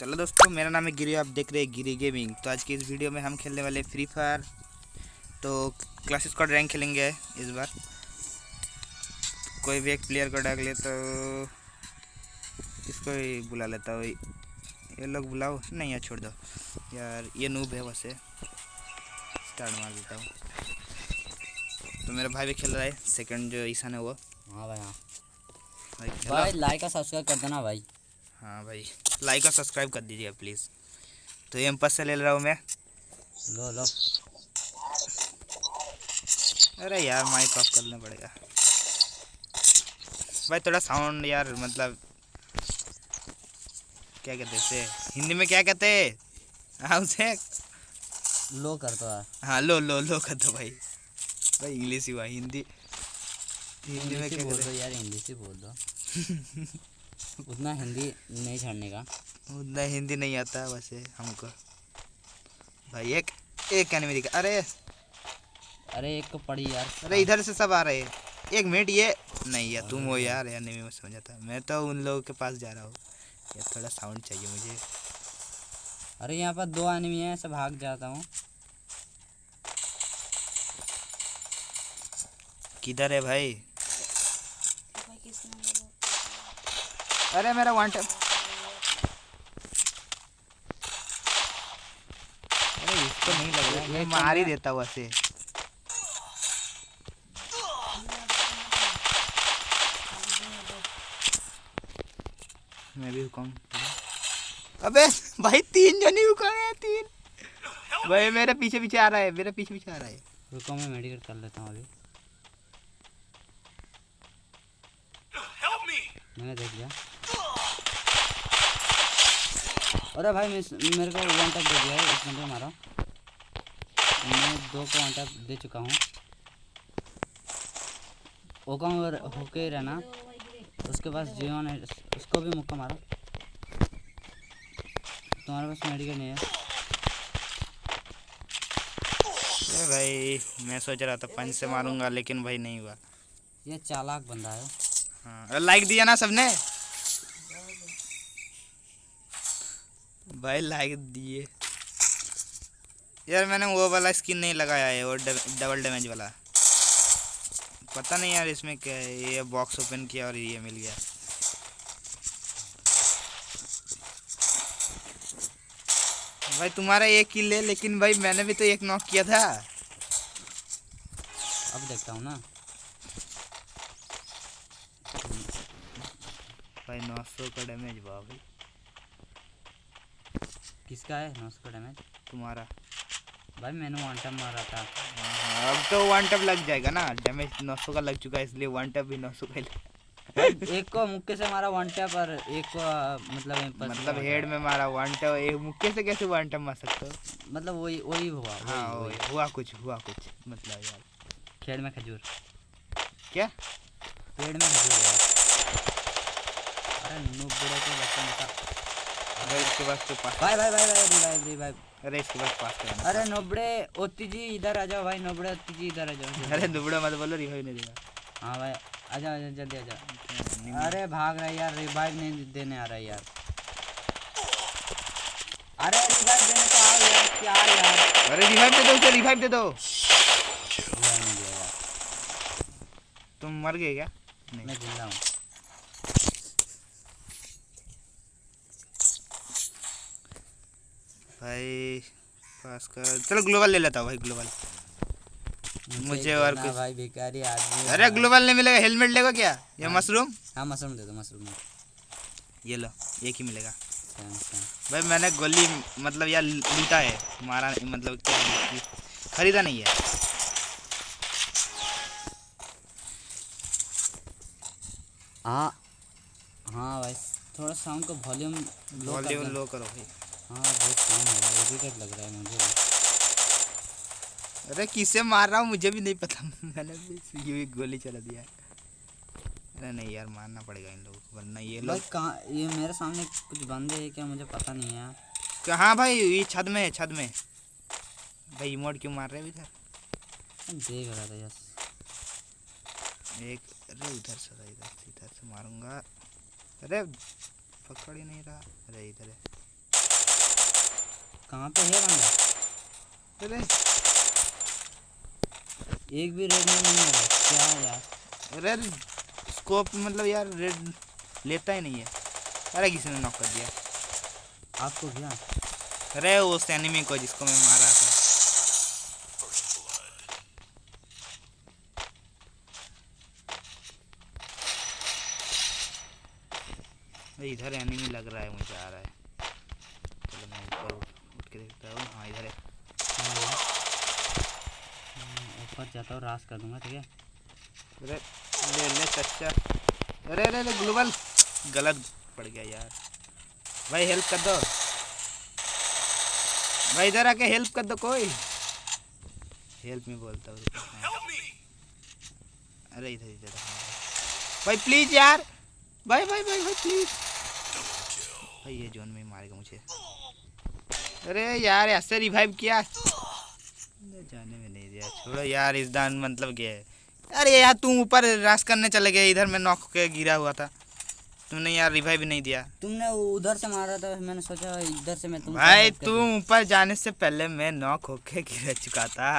चलो दोस्तों मेरा नाम है गिरी आप देख रहे हैं गिरी गेमिंग। तो आज की इस वीडियो में हम खेलने वाले फ्री फायर तो क्लास स्क्वाड रैंक खेलेंगे इस बार। कोई भी एक प्लेयर को डाक ले तो इसको ही बुला लेता हूँ। ये लोग बुलाओ। नहीं यार छोड़ दो। यार ये नूब है वैसे। स्टार्ट मार देता हूँ। तो मेरा भाई भी खेल रहा है। सेकंड जो ईशान है वो। हाँ भाई हाँ। भाई भाई लाइक और सब्सक्राइब कर देना भाई। हाँ भाई। लाइक और सब्सक्राइब कर दीजिए प्लीज़ तो एम पास से ले रहा हूँ मैं। लो लो। अरे यार माइक ऑफ़ करना पड़ेगा। भाई थोड़ा साउंड यार मतलब क्या कहते हैं हिंदी में क्या कहते हैं? हाँ उसे। लो कर दो हाँ लो लो लो कर दो भाई। भाई इंग्लिश ही हुआ हिंदी। हिंदी में क्या बोल दो यार इंग्लिश ही बोल दो। उतना हिंदी नहीं छाड़ने का। उतना हिंदी नहीं आता वैसे हमको। भाई एक एक एनिमी दिखा अरे। अरे एक को पड़ी यार। अरे इधर से सब आ रहे हैं। एक मिनट ये नहीं यार तुम हो यार यार नहीं मैं समझा था मैं तो उन लोगों के पास जा रहा हूँ। यार थोड़ा साउंड चाहिए मुझे। अरे यहाँ पर दो आदमी हैं ऐसे भाग जाता हूँ। किधर है भाई? अरे मेरा वन टैप अरे इसको नहीं लग रहा मैं मार ही देता हूँ ऐसे। मैं भी हुकम अबे भाई तीन जने हुकम है तीन। भाई मेरे पीछे पीछे आ रहा है मेरे पीछे पीछे आ रहा है। रुको मैं मेडिकेट कर लेता हूँ अभी। मैंने देख लिया। अरे भाई मेरे को वन टैप दे दिया है इस बंदे मारा। मैं दो को वन टैप दे चुका हूँ। ओका होके ही रहना। उसके पास जीवन है उसको भी मुक्का मारो। तुम्हारे पास मेडिकल नहीं है। अरे भाई मैं सोच रहा था पंच से मारूँगा लेकिन भाई नहीं हुआ। ये चालाक बंदा है। हाँ लाइक दिया ना सबने। भाई लाइक दिए। यार मैंने वो वाला स्किन नहीं लगाया है वो डबल डैमेज वाला। पता नहीं यार इसमें क्या है ये बॉक्स ओपन किया और ये मिल गया। भाई तुम्हारा एक किल है लेकिन भाई मैंने भी तो एक नॉक किया था। अब देखता हूँ ना। भाई नौ सौ का डैमेज वाह भाई। किसका है? नौ सौ का डैमेज तुम्हारा। भाई मैंने वन टाइम मारा था। हाँ, अब तो वन टप लग जाएगा ना। डैमेज नौ सौ का लग चुका है इसलिए वन टप भी नौ सौ का ही एक को मुक्के से मारा वन टैप और एक को मतलब मतलब हेड में मारा वन टप एक मुक्के से कैसे वन टप मार सकते हो? मतलब वही वही हुआ हाँ वही। हुआ कुछ हुआ कुछ मतलब यार। खेड़ में खजूर। क्या? पेड़ में खजूर हुआ अरे नूब बुढ़े के बच्चे मता अरे इसके पास तो पास भाई भाई भाई भाई रिवाइव रिवाइव अरे इसके पास पास करना। अरे नोबड़े ओती जी इधर आ जाओ भाई नोबड़े ओती जी इधर आ जाओ। अरे दुबड़ा मत बोलो रिवाइव नहीं देगा। हाँ भाई आ जाओ जल्दी आ जाओ। अरे भाग रहा है यार रिवाइव नहीं देने आ रहा है यार। अरे रिवाइव देने तो आओ यार क्या यार। अरे रिवाइव दे दो उसे रिवाइव दे दो। तुम मर गए क्या? मैं ज़िंदा हूँ। भाई पास कर चलो ग्लोबल ले लेता हूँ भाई ग्लोबल। मुझे और कुछ- भाई भिखारी आदमी अरे ग्लोबल नहीं मिलेगा हेलमेट लेगा क्या? या मशरूम? हाँ मशरूम दे दो मशरूम ये लो एक ही मिलेगा। सेम सेम भाई मैंने गोली मतलब यार लूटा है। मारा मतलब क्या खरीदा नहीं है। हाँ हाँ भाई थोड़ा साउंड का वॉल्यूम वॉल्यूम लो करो भाई। हाँ बहुत कम है भाई इरिटेट लग रहा है मुझे अरे किससे मार रहा हूँ मुझे भी नहीं पता। मैंने भी यूँ गोली चला दिया अरे नहीं यार मारना पड़ेगा इन लोगों को वरना ये लोग कहाँ ये मेरे सामने कुछ बंदे हैं क्या मुझे पता नहीं है कहाँ भाई ये छत में है छत में। भाई इमोट क्यों मार रहे हैं इधर? देख रहा था यस एक अरे उधर से इधर से इधर से मारूँगा। अरे पकड़ ही नहीं रहा। अरे इधर है। कहाँ पे है बंदा? अरे। एक भी रेड में नहीं है। क्या यार? अरे स्कोप मतलब यार रेड लेता ही नहीं है। अरे किसी ने नॉक कर दिया। आपको क्या? अरे उस एनिमी को जिसको मैं मार रहा था इधर एनिमी लग रहा है मुझे आ रहा है चलो मैं ऊपर उठ उठ के देखता हूँ हाँ इधर है। हम्म, ऊपर जाता हूँ रास कर दूँगा ठीक है? अरे ले ले चच्चा अरे अरे अरे ग्लोबल। गलत पड़ गया यार। भाई हेल्प कर दो। भाई इधर आके हेल्प कर दो कोई। हेल्प में बोलता हूँ अरे इधर इधर। भाई प्लीज़ यार। भाई भाई भाई भाई प्लीज़ भाई ये जोन में मारेगा मुझे। अरे यार ऐसे रिवाइव किया? जाने में नहीं दिया। छोड़ो यार इस दान मतलब क्या है अरे यार तुम ऊपर रास करने चले गए। इधर मैं नॉक के गिरा हुआ था। तुमने यार रिवाइव नहीं दिया। तुमने उधर से मारा था मैंने सोचा इधर से मैं तुम भाई तुम ऊपर जाने से पहले मैं नॉक होके गिर चुका था।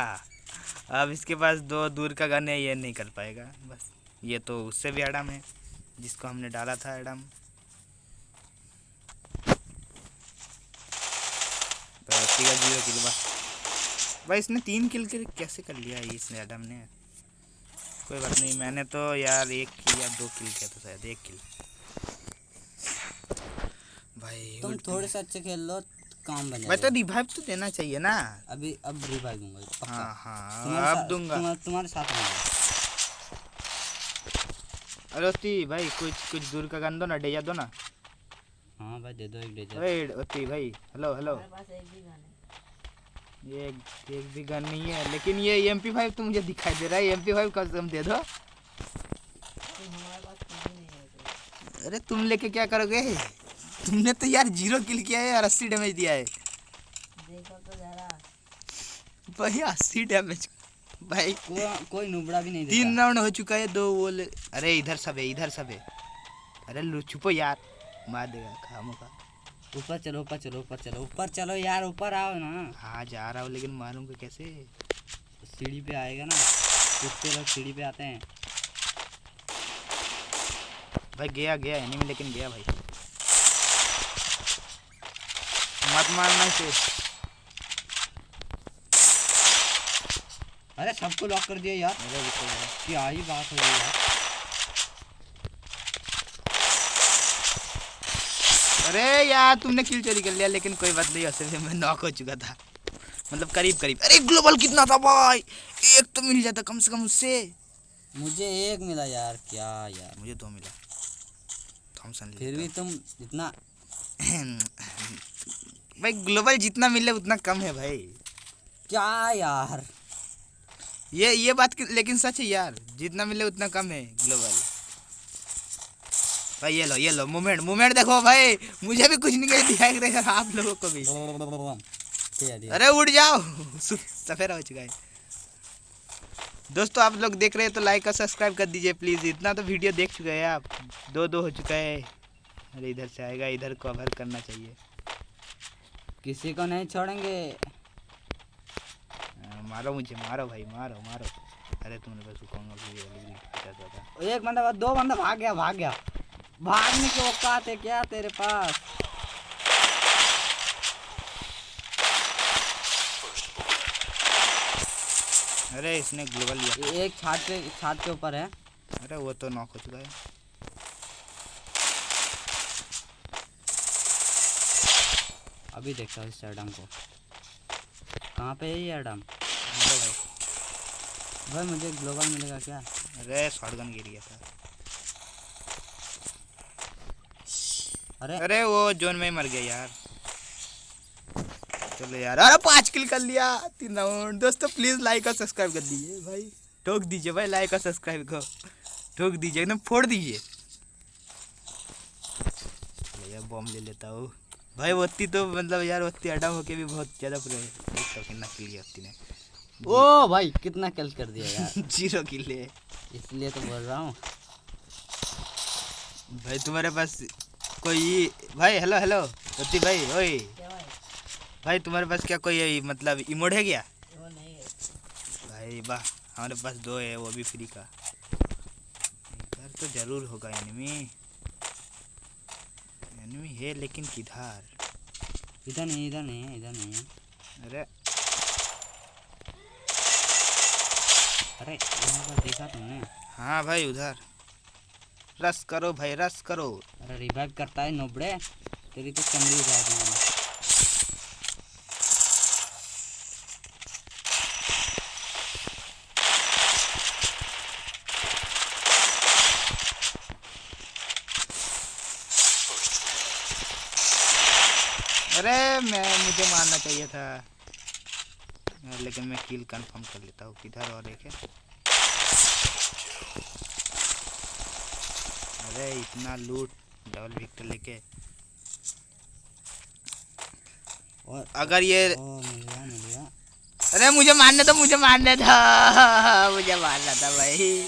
अब इसके पास दो दूर का गन है ये नहीं कर पाएगा। बस ये तो उससे भी एडम है जिसको हमने डाला था एडम प्रगति का ज़ीरो किल बा भाई इसने तीन किल के कैसे कर लिया ये इस एडम ने? कोई बात नहीं मैंने तो यार एक किल या दो किल किया था शायद एक किल। भाई तुम थोड़े से अच्छे खेल लो काम बन भाई तो रिवाइव तो देना चाहिए ना। अभी अब रिवाइव दूँगा पक्का। हाँ हाँ अब दूँगा तुम्हारे तुम्हारे साथ रहूँगा। अरे ओती भाई कुछ कुछ दूर का गन दो ना डेजा दो ना। हाँ भाई दे दो एक अरे ओती भाई हेलो हेलो ये एक भी गन नहीं है लेकिन ये एम पी फाइव तो मुझे दिखाई दे रहा है। एम पी फाइव कसम दे दो। अरे तुम लेके क्या करोगे? तुमने तो यार ज़ीरो किल किया है और अस्सी डैमेज दिया है। भाई अस्सी डैमेज भाई को, कोई नुबड़ा भी नहीं तीन राउंड हो चुका है दो वो अरे इधर सब है इधर सब है। अरे छुपो यार। मार देगा खामो का ऊपर चलो ऊपर चलो ऊपर चलो। ऊपर चलो यार ऊपर आओ ना। हाँ जा रहा हूँ लेकिन मारूँगा कैसे? सीढ़ी पे आएगा ना। कुत्ते लोग सीढ़ी पे आते हैं। भाई गया गया एनिमी लेकिन गया भाई। मत मारना इसे। अरे सबको लॉक कर दिया यार। जरा। क्या ही बात हो गई यार। अरे यार तुमने किल चोरी कर लिया लेकिन कोई बात नहीं भी मैं नॉक हो चुका था। मतलब करीब करीब। अरे ग्लोबल कितना था भाई? एक तो मिल जाता कम से कम उससे। मुझे एक मिला यार क्या यार? मुझे दो मिला। थॉमसन फिर भी तुम इतना भाई ग्लोबल जितना मिले उतना कम है भाई। क्या यार? ये ये बात लेकिन सच है यार जितना मिले उतना कम है ग्लोबल भाई, ये लो ये लो मूवमेंट मूवमेंट देखो भाई। मुझे भी कुछ नहीं दिखाई दे आप लोगों को भी। दिया दिया अरे उड़ जाओ सु- सफ़ेद हो चुका है। दोस्तों, आप लोग देख रहे हैं तो लाइक और सब्सक्राइब कर दीजिए प्लीज़ इतना तो वीडियो देख चुके हैं आप। दो दो हो चुका है। अरे इधर से आएगा, इधर कवर करना चाहिए। किसी को नहीं छोड़ेंगे। मारो मुझे, मारो भाई, मारो मारो। अरे तुमने बस एक बंदा, दो बंदा भाग गया भाग गया। भागने की औकात है क्या तेरे पास? अरे इसने ग्लोबल लिया। एक छात पे छात के ऊपर है। अरे वो तो नॉक हो चुका है। अभी देखता हूँ इस एडम को। कहाँ पे है ये एडम भाई भाई मुझे ग्लोबल मिलेगा क्या? अरे शॉटगन गिर गया था। अरे। अरे वो जोन में ही मर गया यार। चलो यार अरे पाँच किल कर लिया तीन राउंड दोस्तों प्लीज़ लाइक और सब्सक्राइब कर दीजिए भाई। ठोक दीजिए भाई लाइक और सब्सक्राइब को। ठोक दीजिए एकदम फोड़ दीजिए। यार बॉम्ब ले लेता हूँ। भाई वत्ती तो मतलब यार वत्ती अडम होके भी बहुत ज़्यादा प्रो तो कितना किल किया वत्ती ने। ओ भाई कितना किल कर दिया यार। ज़ीरो किल इसलिए तो बोल रहा हूँ। भाई तुम्हारे पास कोई भाई हेलो हेलो वत्ती भाई ओए। भाई तुम्हारे पास क्या कोई मतलब इमोड है क्या? नहीं है भाई वाह हमारे पास दो है वो भी फ्री का। इधर तो ज़रूर होगा एनिमी एनिमी है लेकिन किधर? इधर नहीं इधर नहीं है इधर नहीं है। अरे। अरे यहाँ पर देखा तुमने? हाँ भाई उधर। रस करो भाई रस करो। रिवाइव करता है नोबड़े। तेरी तो चमड़ी उतार दूँगा अरे, मैं, मुझे मारना चाहिए था। लेकिन मैं किल कंफर्म कर लेता हूँ किधर और एक है। अरे, इतना लूट डबल विक्टर लेके। और अगर ये ओ मिल गया मिल गया अरे मुझे मारने तो मुझे मारने था। मुझे मारना था भाई।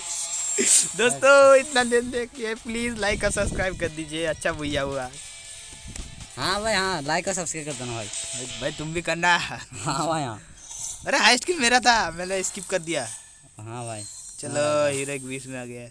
दोस्तों इतना दिन देखिए प्लीज़ लाइक और सब्सक्राइब कर दीजिए। अच्छा भैया हुआ। हाँ भाई हाँ लाइक और सब्सक्राइब कर देना भाई। भाई, तुम भी करना। हाँ भाई हाँ। अरे हाइस्ट किल मेरा था। मैंने स्किप कर दिया। हाँ भाई। चलो हीरो एक बीस में आ गया।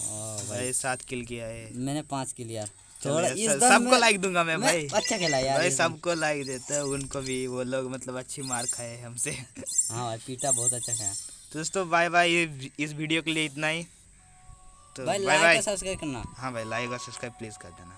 हाँ भाई। सात किल किया है। मैंने पाँच किल यार। सबको लाइक दूँगा मैं, मैं भाई। अच्छा खेला यार भाई तो। सबको लाइक देते हैं उनको भी वो लोग मतलब अच्छी मार खाए हमसे। हाँ भाई पीटा बहुत अच्छा खाया। तो दोस्तों बाय बाय इस वीडियो के लिए इतना ही। तो बाय बाय सब्सक्राइब करना। हाँ भाई लाइक और सब्सक्राइब प्लीज़ कर देना।